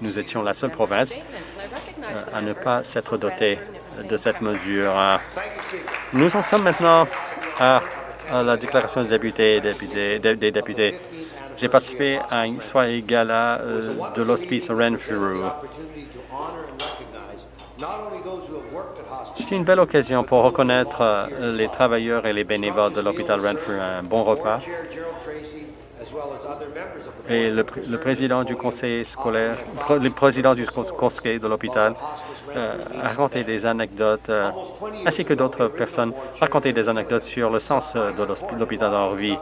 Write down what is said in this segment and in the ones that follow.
nous étions la seule province à ne pas s'être dotée de cette mesure. Nous en sommes maintenant à, la déclaration des députés, des députés. J'ai participé à une soirée gala de l'hospice Renfrew. C'est une belle occasion pour reconnaître les travailleurs et les bénévoles de l'hôpital Renfrew. Un bon repas et le, président du conseil scolaire, le président du conseil de l'hôpital euh, a raconté des anecdotes, euh, ainsi que d'autres personnes raconté des anecdotes sur le sens euh, de l'hôpital dans leur vie.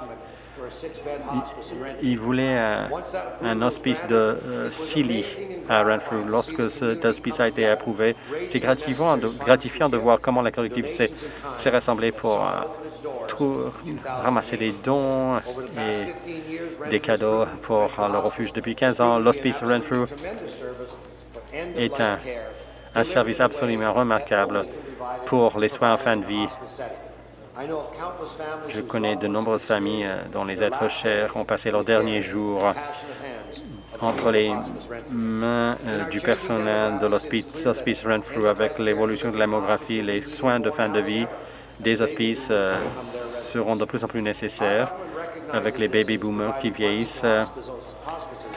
Il, voulait un, hospice de six lits à Renfrew. Lorsque cet hospice a été approuvé, c'était gratifiant, gratifiant de voir comment la collectivité s'est rassemblée pour ramasser des dons et des cadeaux pour le refuge. Depuis 15 ans, l'Hospice Renfrew est un, un service absolument remarquable pour les soins en fin de vie. Je connais de nombreuses familles euh, dont les êtres chers ont passé leurs derniers jours entre les mains euh, du personnel de l'Hospice Renfrew avec l'évolution de la démographie, les soins de fin de vie des hospices euh, seront de plus en plus nécessaires avec les baby boomers qui vieillissent.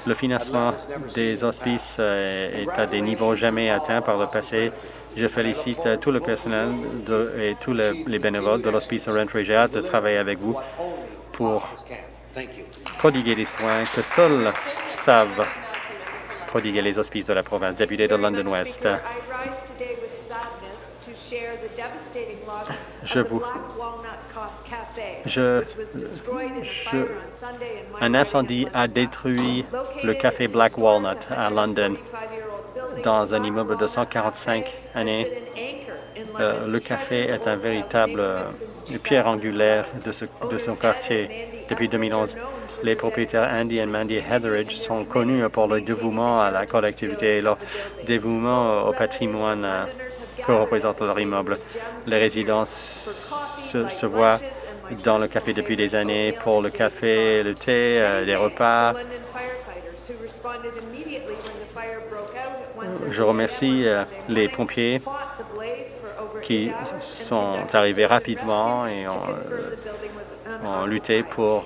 Le financement des hospices euh, est à des niveaux jamais atteints par le passé. Je félicite tout le personnel et tous les, bénévoles de l'hospice Renfrew. J'ai de travailler avec vous pour prodiguer les soins que seuls savent prodiguer les hospices de la province. Député de London West. Je. Je, un incendie a détruit le café Black Walnut à London dans un immeuble de 145 années. Euh, le café est un véritable euh, pierre angulaire de, ce, de son quartier depuis 2011. Les propriétaires Andy et Mandy Hetheridge sont connus pour leur dévouement à la collectivité et leur dévouement au patrimoine euh, que représente leur immeuble. Les résidents se, voient dans le café depuis des années pour le café, le thé, euh, les repas. Je remercie euh, les pompiers qui sont arrivés rapidement et ont, lutté pour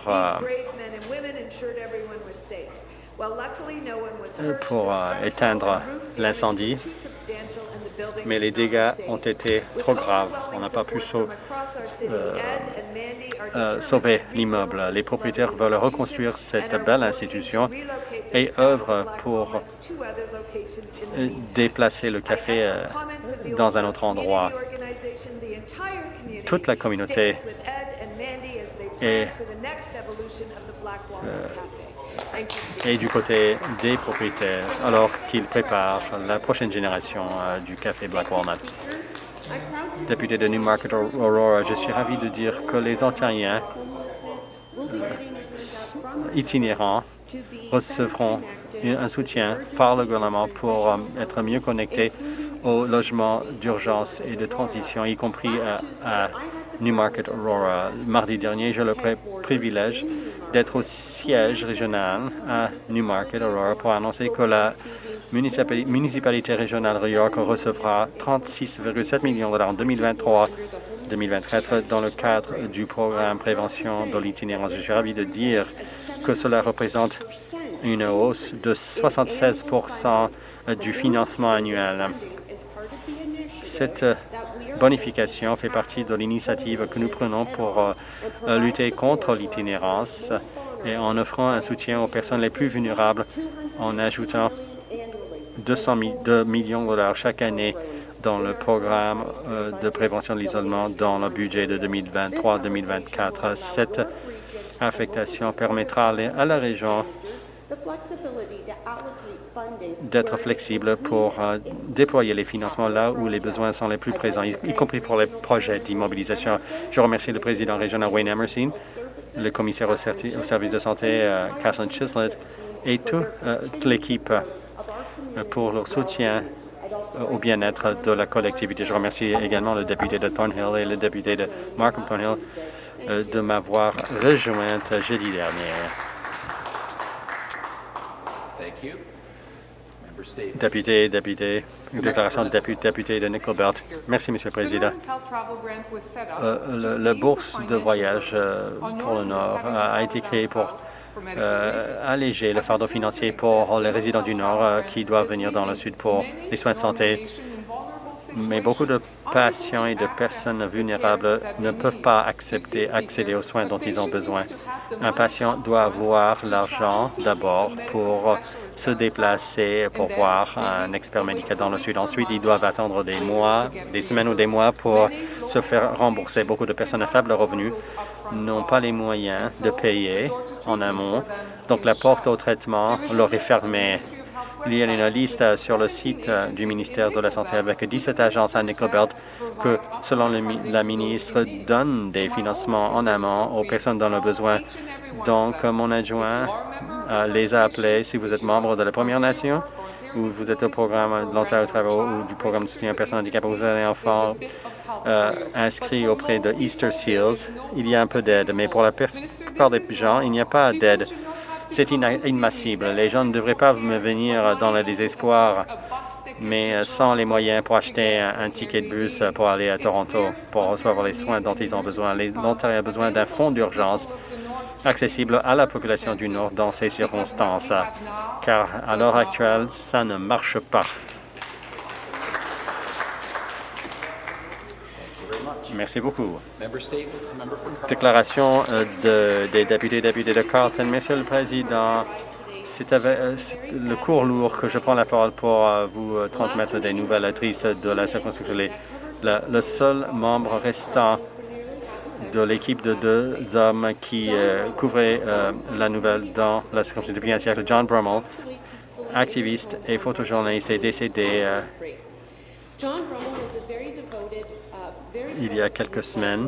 pour euh, éteindre l'incendie, mais les dégâts ont été trop graves. On n'a pas pu euh, euh, sauver l'immeuble. Les propriétaires veulent reconstruire cette belle institution et œuvrent pour déplacer le café dans un autre endroit. Toute la communauté est et du côté des propriétaires alors qu'ils préparent la prochaine génération euh, du café Black Walnut. Député de Newmarket Aurora, je suis ravi de dire que les Ontariens euh, itinérants recevront un soutien par le gouvernement pour euh, être mieux connectés aux logements d'urgence et de transition, y compris à, Newmarket Aurora. Mardi dernier, j'ai le privilège d'être au siège régional à Newmarket, Aurora, pour annoncer que la municipalité régionale de York recevra 36,7 millions de dollars en 2023-2024 dans le cadre du programme Prévention de l'itinérance. Je suis ravi de dire que cela représente une hausse de 76 du financement annuel. Cette bonification fait partie de l'initiative que nous prenons pour euh, lutter contre l'itinérance et en offrant un soutien aux personnes les plus vulnérables en ajoutant 200 millions de dollars chaque année dans le programme euh, de prévention de l'isolement dans le budget de 2023-2024. Cette affectation permettra à la région d'être flexible pour euh, déployer les financements là où les besoins sont les plus présents, y, compris pour les projets d'immobilisation. Je remercie le président régional Wayne Emerson, le commissaire au, service de santé euh, Kathleen Chislett et euh, toute l'équipe pour leur soutien au bien-être de la collectivité. Je remercie également le député de Thornhill et le député de Markham Thornhill de m'avoir rejointe jeudi dernier. Député, député, déclaration de député, député de Nickelbelt. Merci, Monsieur le Président. Euh, le, bourse de voyage euh, pour le Nord a, été créé pour euh, alléger le fardeau financier pour les résidents du Nord qui doivent venir dans le Sud pour les soins de santé. Mais beaucoup de patients et de personnes vulnérables ne peuvent pas accepter, accéder aux soins dont ils ont besoin. Un patient doit avoir l'argent d'abord pour se déplacer pour voir un expert médical dans le Sud. Ensuite, ils doivent attendre des mois, des semaines ou des mois pour se faire rembourser. Beaucoup de personnes à faible revenu n'ont pas les moyens de payer en amont, donc la porte au traitement leur est fermée. Il y a une liste sur le site du ministère de la Santé avec 17 agences à Nickelbelt que, selon la ministre, donnent des financements en amont aux personnes dans le besoin. Donc, mon adjoint euh, les a appelés si vous êtes membre de la Première Nation ou vous êtes au programme de l'Ontario Travail ou du programme de soutien aux personnes handicapées, vous avez un enfant euh, inscrit auprès de Easter Seals, il y a un peu d'aide, mais pour la plupart des gens, il n'y a pas d'aide. C'est inadmissible. Les gens ne devraient pas me venir dans le désespoir, mais sans les moyens pour acheter un, ticket de bus pour aller à Toronto pour recevoir les soins dont ils ont besoin. L'Ontario a besoin d'un fonds d'urgence accessible à la population du Nord dans ces circonstances, car à l'heure actuelle, ça ne marche pas. Merci beaucoup. Déclaration euh, des députés et députés de Carlton. Monsieur le Président, c'est euh, le cours lourd que je prends la parole pour euh, vous transmettre des nouvelles tristes de la circonscription. Le, seul membre restant de l'équipe de deux hommes qui couvraient la nouvelle dans la circonscription depuis un siècle, John Brummel, activiste et photojournaliste, est décédé il y a quelques semaines.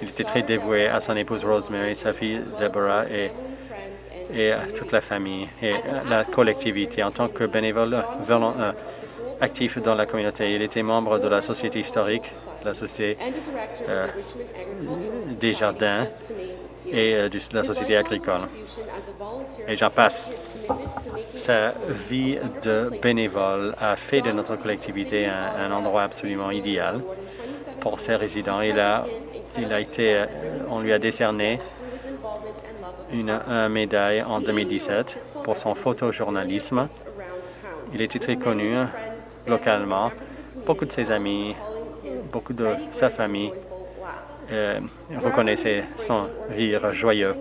Il était très dévoué à son épouse Rosemary, sa fille Deborah et, à toute la famille et la collectivité. En tant que bénévole euh, actif dans la communauté, il était membre de la Société historique, la Société euh, des jardins et euh, de la Société agricole. Et j'en passe. Sa vie de bénévole a fait de notre collectivité un endroit absolument idéal pour ses résidents. Il a, été, euh, on lui a décerné une, médaille en 2017 pour son photojournalisme. Il était très connu localement. Beaucoup de ses amis, beaucoup de sa famille euh, reconnaissaient son rire joyeux.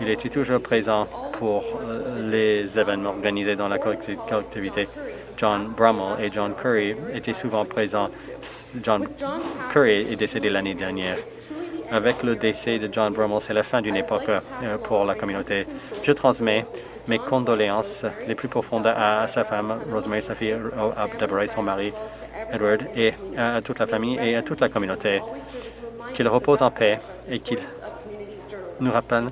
Il était toujours présent pour euh, les événements organisés dans la collectivité. John Brummel et John Curry étaient souvent présents. John Curry est décédé l'année dernière. Avec le décès de John Brummel, c'est la fin d'une époque euh, pour la communauté. Je transmets mes condoléances les plus profondes à, sa femme, Rosemary, sa fille à Deborah et son mari, Edward, et à toute la famille et à toute la communauté. Qu'il repose en paix et qu'il nous rappelle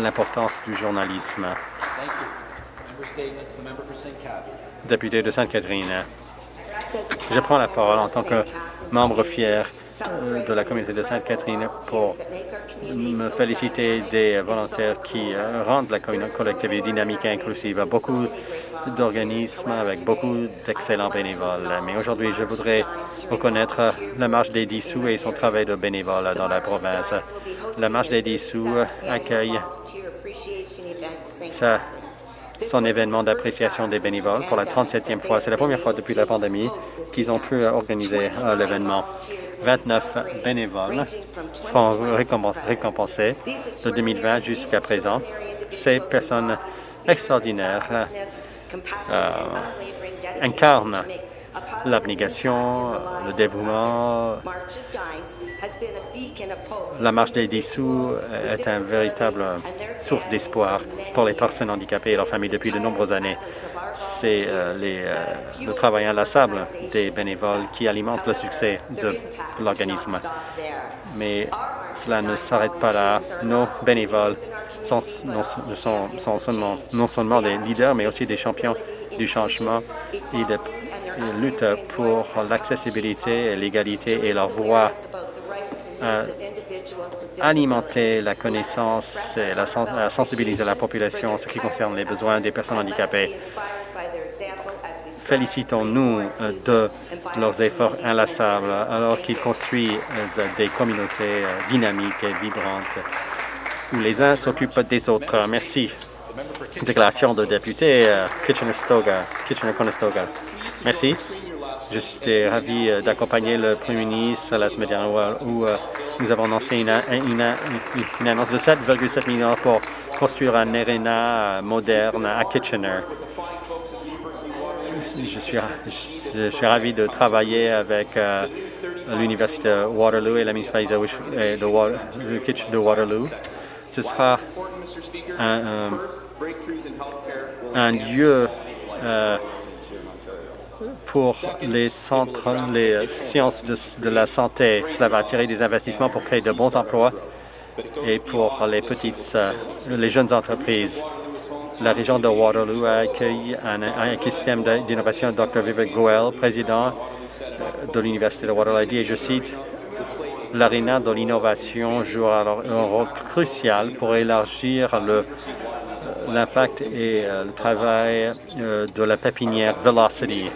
l'importance du journalisme. Député de Sainte-Catherine. Je prends la parole en tant que membre fier euh, de la communauté de Sainte-Catherine pour me féliciter des volontaires qui euh, rendent la collectivité dynamique et inclusive. Beaucoup d'organismes avec beaucoup d'excellents bénévoles. Mais aujourd'hui, je voudrais reconnaître la Marche des dissous et son travail de bénévole dans la province. La Marche des dissous accueille ça son événement d'appréciation des bénévoles pour la 37e fois. C'est la première fois depuis la pandémie qu'ils ont pu organiser euh, l'événement. 29 bénévoles seront récompensés de 2020 jusqu'à présent. Ces personnes extraordinaires euh, incarnent l'abnégation, le dévouement. La marche des dissous est une véritable source d'espoir pour les personnes handicapées et leurs familles depuis de nombreuses années. C'est euh, euh, le travail inlassable des bénévoles qui alimente le succès de l'organisme. Mais cela ne s'arrête pas là. Nos bénévoles sont, non seulement des leaders, mais aussi des champions du changement et de lutte pour l'accessibilité, l'égalité et leur voix alimenter la connaissance et la, sensibiliser la population en ce qui concerne les besoins des personnes handicapées. Félicitons-nous euh, de leurs efforts inlassables alors qu'ils construisent des communautés euh, dynamiques et vibrantes où les uns s'occupent des autres. Merci. Déclaration de député euh, Kitchener-Conestoga. Merci. Je suis ravi euh, d'accompagner le Premier ministre la semaine dernière où euh, nous avons lancé une, annonce de 7,7 millions pour construire un arena moderne à Kitchener. Je suis, je suis ravi de travailler avec l'Université Waterloo et la municipalité de, de Waterloo. Ce sera un lieu euh, pour les centres, les sciences de, la santé. Cela va attirer des investissements pour créer de bons emplois et pour les petites, euh, les jeunes entreprises. La région de Waterloo a accueilli un, un système d'innovation. Dr. Vivek Goel, président de l'Université de Waterloo, a dit, et je cite, L'aréna de l'innovation jouera un rôle crucial pour élargir le l'impact et euh, le travail euh, de la pépinière Velocity.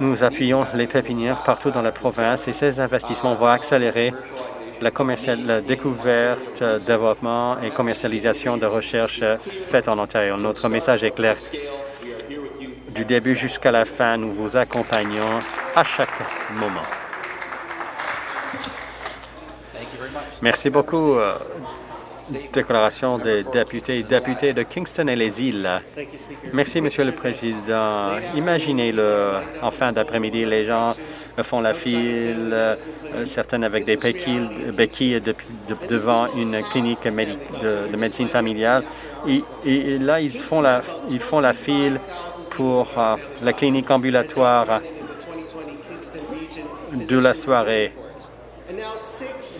Nous appuyons les pépinières partout dans la province et ces investissements vont accélérer la, la découverte, développement et commercialisation de recherche faites en Ontario. Notre message est clair. Du début jusqu'à la fin, nous vous accompagnons à chaque moment. Merci beaucoup. Déclaration des députés et députés de Kingston et les îles. Merci, Monsieur le Président. Imaginez-le, en fin d'après-midi, les gens font la file, euh, certains avec des béquilles, devant une clinique de, médecine familiale. Et, là, ils font la, font la file pour euh, la clinique ambulatoire de la soirée.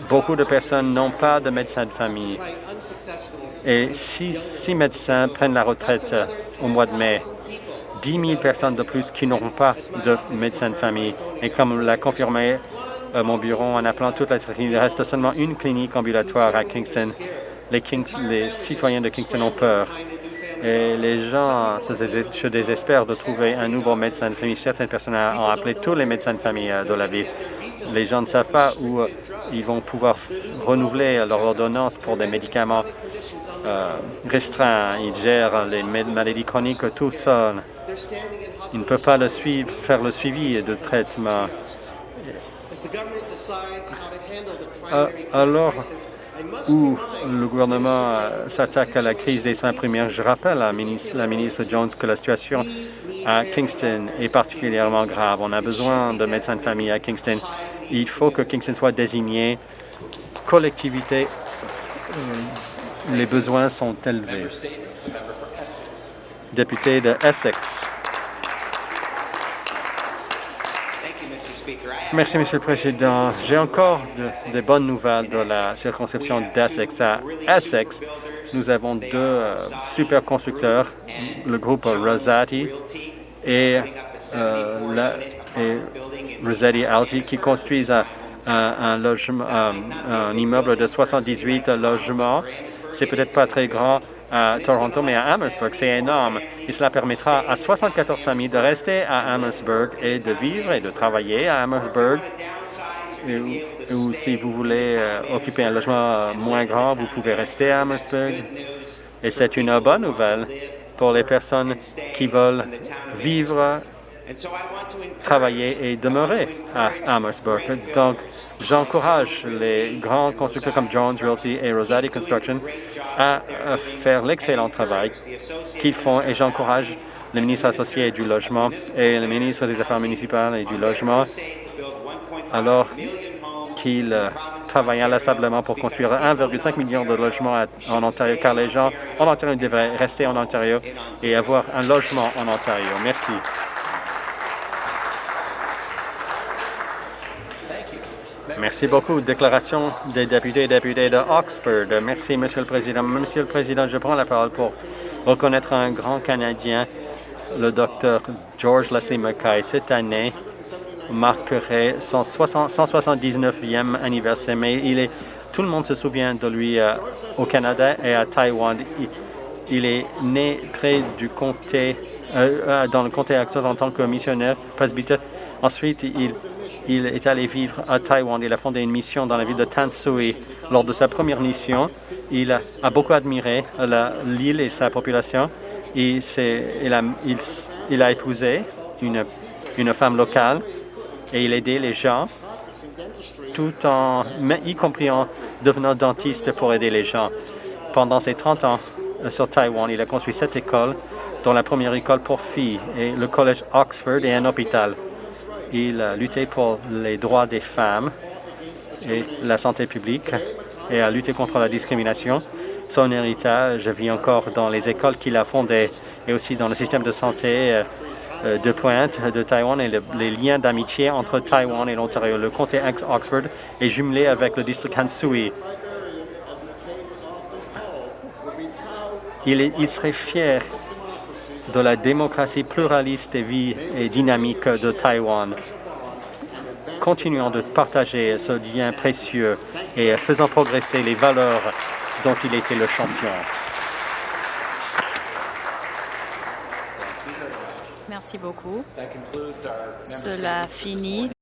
Beaucoup de personnes n'ont pas de médecin de famille. Et six, médecins prennent la retraite au mois de mai. 10 000 personnes de plus qui n'auront pas de médecin de famille. Et comme l'a confirmé euh, mon bureau en appelant toute la il reste seulement une clinique ambulatoire à Kingston. Les, citoyens de Kingston ont peur. Et les gens se désespèrent de trouver un nouveau médecin de famille. Certaines personnes ont appelé tous les médecins de famille euh, de la ville les gens ne savent pas où euh, ils vont pouvoir renouveler leur ordonnance pour des médicaments euh, restreints. Ils gèrent les maladies chroniques tout seuls. Ils ne peuvent pas faire le suivi de traitement. Euh, alors où le gouvernement s'attaque à la crise des soins primaires, je rappelle à la ministre Jones que la situation à Kingston est particulièrement grave. On a besoin de médecins de famille à Kingston il faut que Kingston soit désigné collectivité. Euh, les besoins sont élevés. Député de Essex. Merci, Monsieur le Président. J'ai encore des bonnes nouvelles de la circonscription d'Essex. À Essex, nous avons deux euh, super constructeurs, le groupe Rosati et, euh, et Rossetti Alti qui construisent un, un, logement, un, immeuble de 78 logements. C'est peut-être pas très grand à Toronto, mais à Amherstburg, c'est énorme. Et cela permettra à 74 familles de rester à Amherstburg et de vivre et de travailler à Amherstburg. Ou, si vous voulez euh, occuper un logement euh, moins grand, vous pouvez rester à Amherstburg. Et c'est une bonne nouvelle pour les personnes qui veulent vivre travailler et demeurer à Amherstburg. Donc, j'encourage les grands constructeurs comme Jones Realty et Rosati Construction à faire l'excellent travail qu'ils font et j'encourage le ministre associé du Logement et le ministre des Affaires municipales et du Logement alors qu'ils travaillent inlassablement pour construire 1,5 million de logements en Ontario, car les gens en Ontario devraient rester en Ontario et avoir un logement en Ontario. Merci. Merci beaucoup. Déclaration des députés et députés de Oxford. Merci, Monsieur le Président. Monsieur le Président, je prends la parole pour reconnaître un grand Canadien, le docteur George Leslie Mackay. Cette année, marquerait son 179e anniversaire, mais il est, tout le monde se souvient de lui euh, au Canada et à Taïwan. Il, est né près du comté, euh, euh, dans le comté actuel en tant que missionnaire presbytère. Ensuite, il, il est allé vivre à Taïwan. Il a fondé une mission dans la ville de Tansui. Lors de sa première mission, il a, beaucoup admiré l'île et sa population. Il, a, a, épousé une, une femme locale et il aidait les gens, tout en, y compris en devenant dentiste pour aider les gens. Pendant ses 30 ans euh, sur Taïwan, il a construit sept écoles, dont la première école pour filles et le collège Oxford et un hôpital. Il a lutté pour les droits des femmes et la santé publique et a lutté contre la discrimination. Son héritage vit encore dans les écoles qu'il a fondées et aussi dans le système de santé euh, euh, de pointe de Taïwan et les liens d'amitié entre Taïwan et l'Ontario. Le comté Oxford est jumelé avec le district Hansui. Il, il serait fier de la démocratie pluraliste et, et dynamique de Taïwan. Continuons de partager ce lien précieux et faisant progresser les valeurs dont il était le champion. Merci beaucoup. Cela finit